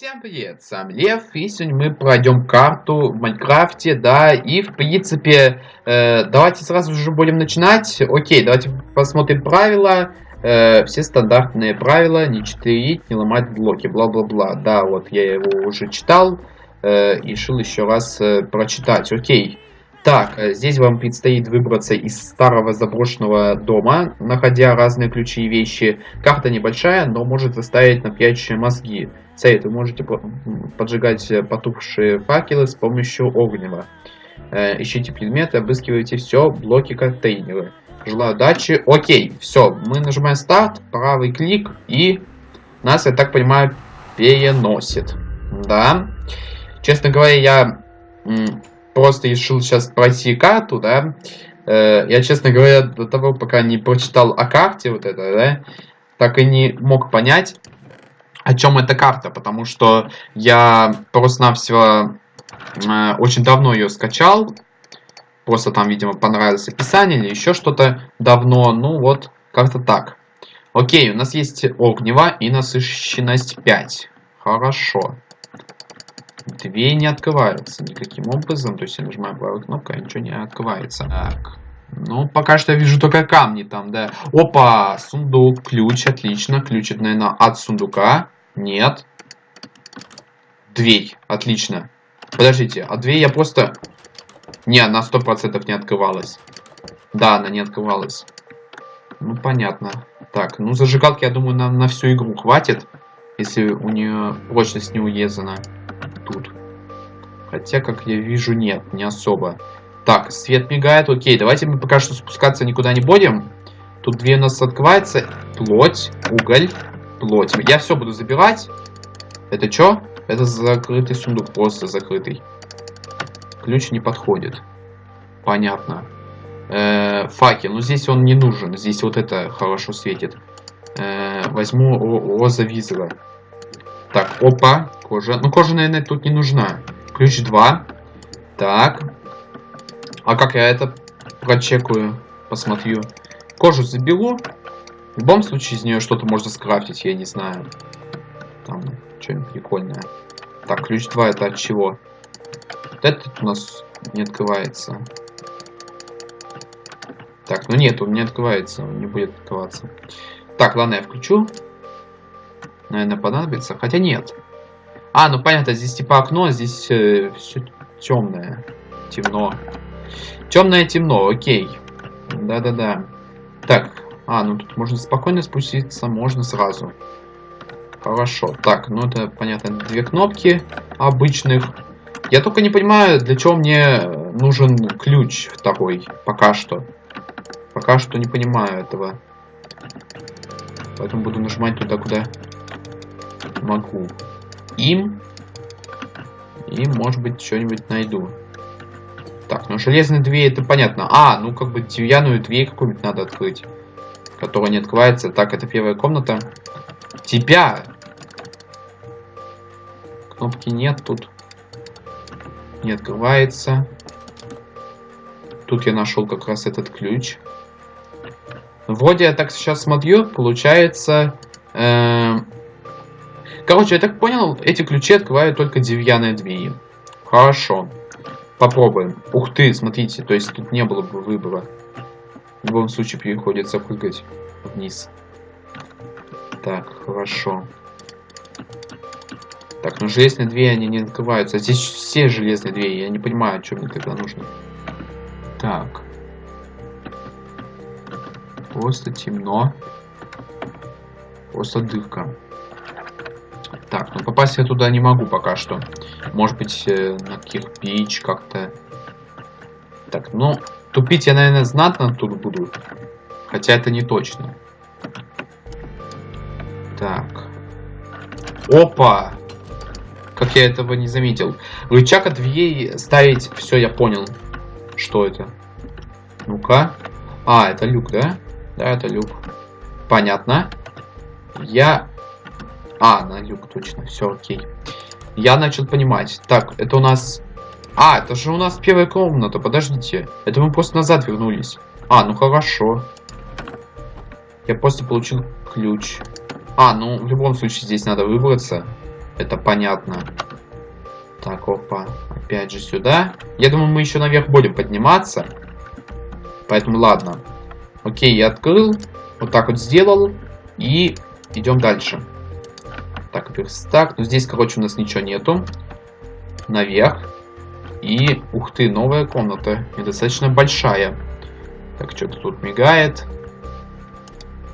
Всем привет, сам Лев, и сегодня мы пройдем карту в Майнкрафте, да, и в принципе, э, давайте сразу же будем начинать. Окей, давайте посмотрим правила, э, все стандартные правила, не читерить, не ломать блоки, бла-бла-бла. Да, вот я его уже читал, э, решил еще раз э, прочитать. Окей. Так, э, здесь вам предстоит выбраться из старого заброшенного дома, находя разные ключи и вещи. Карта небольшая, но может заставить напрячь мозги. Совет, вы можете поджигать потухшие факелы с помощью огнева. Э, ищите предметы, обыскивайте все, блоки, контейнеры. Желаю удачи. Окей, все, мы нажимаем старт, правый клик, и нас, я так понимаю, переносит. Да. Честно говоря, я просто решил сейчас пройти карту, да. Э, я, честно говоря, до того, пока не прочитал о карте вот это, да, так и не мог понять, о чем эта карта, потому что я просто-навсего э, очень давно ее скачал, просто там, видимо, понравилось описание или еще что-то давно, ну вот, как-то так. Окей, у нас есть огнево и насыщенность 5. Хорошо. Две не открываются никаким образом. То есть я нажимаю правую кнопку, а ничего не открывается. Так. Ну, пока что я вижу только камни там, да. Опа, сундук, ключ, отлично. Ключ, это, наверное, от сундука. Нет. Дверь, отлично. Подождите, а дверь я просто... Не, она сто процентов не открывалась. Да, она не открывалась. Ну, понятно. Так, ну зажигалки, я думаю, нам на всю игру хватит. Если у нее прочность не уезана тут. Хотя, как я вижу, нет, не особо. Так, свет мигает, окей, давайте мы пока что спускаться никуда не будем. Тут две у нас открывается. Плоть, уголь, плоть. Я все буду забирать. Это что? Это закрытый сундук, просто закрытый. Ключ не подходит. Понятно. Э -э, факел, ну здесь он не нужен. Здесь вот это хорошо светит. Э -э, возьму роза визора. Так, опа, кожа. Ну, кожа, наверное, тут не нужна. Ключ 2. Так. А как я это прочекаю? Посмотрю. Кожу заберу. В любом случае из нее что-то можно скрафтить, я не знаю. Там что-нибудь прикольное. Так, ключ 2 это от чего? Вот этот у нас не открывается. Так, ну нет, он не открывается, он не будет открываться. Так, ладно, я включу наверное, понадобится. Хотя нет. А, ну понятно, здесь типа окно, здесь э, все темное. Темно. Темное темно, окей. Да-да-да. Так, а, ну тут можно спокойно спуститься, можно сразу. Хорошо. Так, ну это, понятно, две кнопки обычных. Я только не понимаю, для чего мне нужен ключ второй, пока что. Пока что не понимаю этого. Поэтому буду нажимать туда, куда могу им. И, может быть, что-нибудь найду. Так, ну железные двери, это понятно. А, ну как бы деревянную дверь какую-нибудь надо открыть. Которая не открывается. Так, это первая комната. Тебя! Кнопки нет тут. Не открывается. Тут я нашел как раз этот ключ. Вроде я так сейчас смотрю, получается... Э Короче, я так понял, эти ключи открывают только деревянные двери. Хорошо. Попробуем. Ух ты, смотрите, то есть тут не было бы выбора. В любом случае приходится прыгать вниз. Так, хорошо. Так, ну железные двери, они не открываются. Здесь все железные двери, я не понимаю, что мне тогда нужно. Так. Просто темно. Просто дырка. Так, ну попасть я туда не могу пока что. Может быть, э, на кирпич как-то. Так, ну, тупить я, наверное, знатно тут буду. Хотя это не точно. Так. Опа! Как я этого не заметил. Рычаг от дверей ставить... Все, я понял. Что это? Ну-ка. А, это люк, да? Да, это люк. Понятно. Я а, на люк, точно, все окей. Я начал понимать. Так, это у нас... А, это же у нас первая комната, подождите. Это мы просто назад вернулись. А, ну хорошо. Я просто получил ключ. А, ну в любом случае здесь надо выбраться. Это понятно. Так, опа. Опять же сюда. Я думаю, мы еще наверх будем подниматься. Поэтому ладно. Окей, я открыл. Вот так вот сделал. И идем дальше. Так, верстак. Ну, здесь, короче, у нас ничего нету. Наверх. И, ух ты, новая комната. И достаточно большая. Так, что-то тут мигает.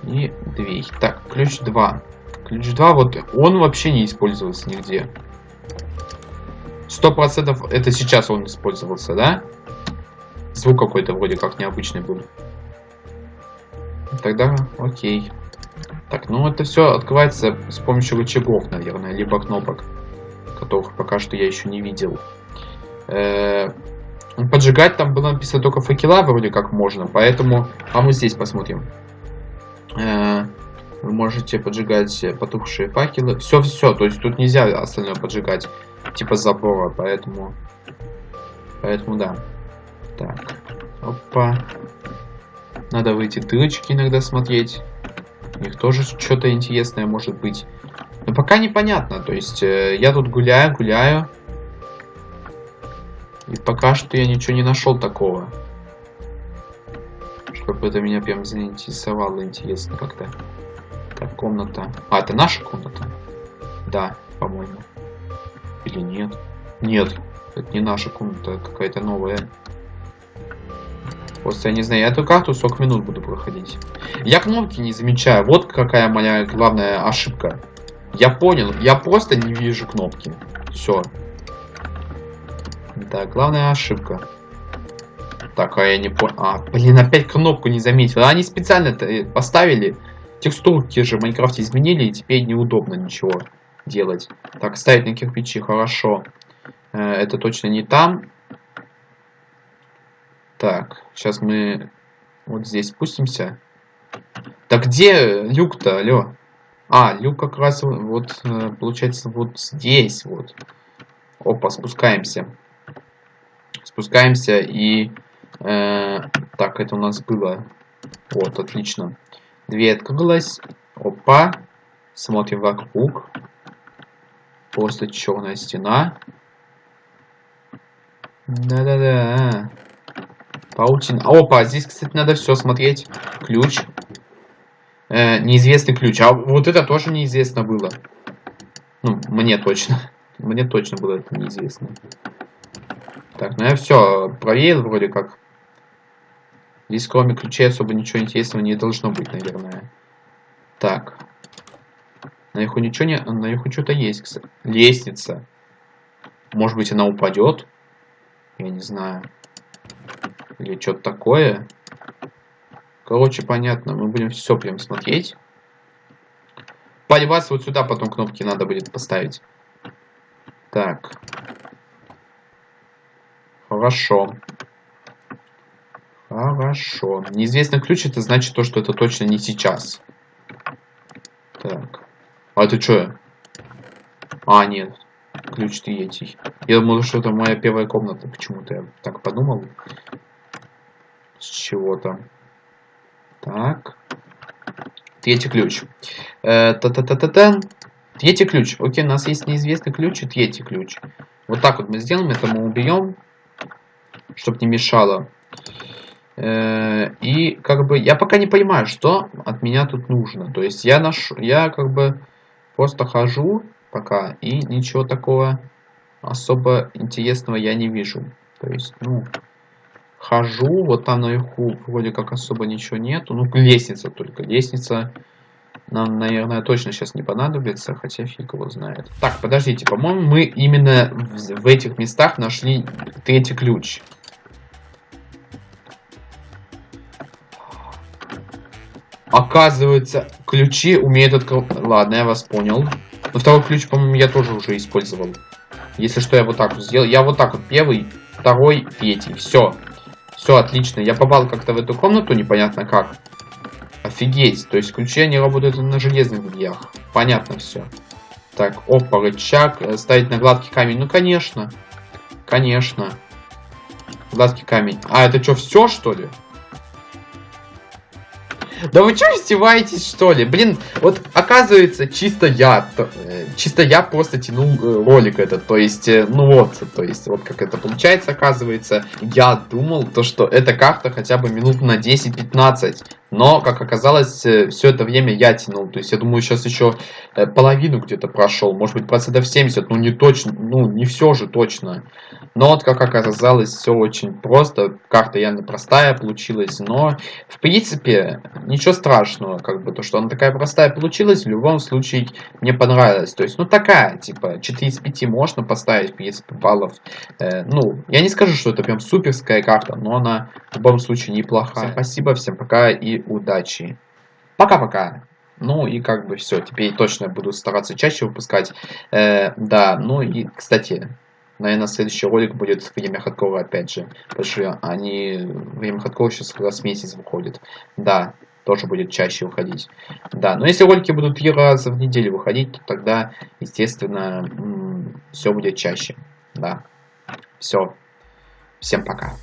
И дверь. Так, ключ 2. Ключ 2, вот он вообще не использовался нигде. Сто процентов это сейчас он использовался, да? Звук какой-то вроде как необычный был. Тогда окей. Так, ну это все открывается с помощью рычагов, наверное, либо кнопок, которых пока что я еще не видел. Э -э поджигать там было написано только факела вроде как можно, поэтому... А мы здесь посмотрим. -э вы можете поджигать потухшие факелы. Все, все, то есть тут нельзя остальное поджигать, типа забора, поэтому... Поэтому да. Так, опа. Надо выйти дырочки иногда смотреть. У них тоже что-то интересное может быть. Но пока непонятно. То есть э, я тут гуляю, гуляю. И пока что я ничего не нашел такого. Чтобы это меня прям заинтересовало интересно как-то. Так, комната. А, это наша комната? Да, по-моему. Или нет? Нет, это не наша комната, какая-то новая. Просто я не знаю, я эту карту 40 минут буду проходить. Я кнопки не замечаю. Вот какая моя главная ошибка. Я понял, я просто не вижу кнопки. Все. Да, главная ошибка. Так, а я не понял. А, блин, опять кнопку не заметил. Они специально э, поставили. Текстурки же в Майнкрафте изменили, и теперь неудобно ничего делать. Так, ставить на кирпичи, хорошо. Э, это точно не там. Так, сейчас мы вот здесь спустимся. Так где люк-то, алло? А, люк как раз вот, э, получается, вот здесь вот. Опа, спускаемся. Спускаемся и... Э, так, это у нас было. Вот, отлично. Дверь открылась. Опа. Смотрим вокруг. Просто черная стена. Да-да-да. Паутина. Опа, здесь, кстати, надо все смотреть. Ключ. Э, неизвестный ключ. А вот это тоже неизвестно было. Ну, мне точно. Мне точно было это неизвестно. Так, ну я все проверил вроде как. Здесь кроме ключей особо ничего интересного не должно быть, наверное. Так. Наверху ничего не... Наверху что-то есть, кстати. Лестница. Может быть, она упадет? Я не знаю. Или что-то такое. Короче, понятно. Мы будем все прям смотреть. Поливаться вот сюда потом кнопки надо будет поставить. Так. Хорошо. Хорошо. Неизвестный ключ, это значит то, что это точно не сейчас. Так. А это что? А, нет. Ключ третий. Я думал, что это моя первая комната. Почему-то я так подумал. С чего-то. Так. Третий ключ. Э, Та-та-та-та-та. Третий ключ. Окей, у нас есть неизвестный ключ и третий ключ. Вот так вот мы сделаем. Это мы убьем. Чтобы не мешало. Э, и как бы я пока не понимаю, что от меня тут нужно. То есть я ношу, я как бы просто хожу пока и ничего такого особо интересного я не вижу. То есть, ну, хожу, вот там наверху вроде как особо ничего нету. Ну, лестница только. Лестница нам, наверное, точно сейчас не понадобится, хотя фиг его знает. Так, подождите, по-моему, мы именно в, в этих местах нашли третий ключ. Оказывается, ключи умеют открывать... Ладно, я вас понял. Но второй ключ, по-моему, я тоже уже использовал. Если что, я вот так вот сделал. Я вот так вот первый, второй, третий. Все. Все, отлично. Я попал как-то в эту комнату, непонятно как. Офигеть. То есть ключи, они работают на железных дверях. Понятно все. Так, опа, рычаг. Э, ставить на гладкий камень. Ну, конечно. Конечно. Гладкий камень. А, это что, все, что ли? Да вы что, издеваетесь, что ли? Блин, вот оказывается, чисто я, э, чисто я просто тянул э, ролик этот, то есть, э, ну вот, то есть, вот как это получается, оказывается, я думал, то, что эта карта хотя бы минут на 10-15, но, как оказалось, э, все это время я тянул. То есть, я думаю, сейчас еще э, половину где-то прошел. Может быть, процентов 70, ну не точно, ну не все же точно. Но вот, как оказалось, все очень просто. Карта явно простая получилась. Но, в принципе, ничего страшного. Как бы то, что она такая простая получилась, в любом случае мне понравилось. То есть, ну такая, типа, 4 из 5 можно поставить, в принципе, баллов. Э, ну, я не скажу, что это прям суперская карта, но она в любом случае неплохая. Всем спасибо, всем пока и удачи. Пока-пока. Ну и как бы все, теперь точно буду стараться чаще выпускать. Э, да, ну и, кстати, наверное, следующий ролик будет время хардкора опять же. Потому что они... Время хардкора сейчас раз в месяц выходит. Да, тоже будет чаще выходить. Да, но если ролики будут три раза в неделю выходить, то тогда, естественно, все будет чаще. Да. Все. Всем пока.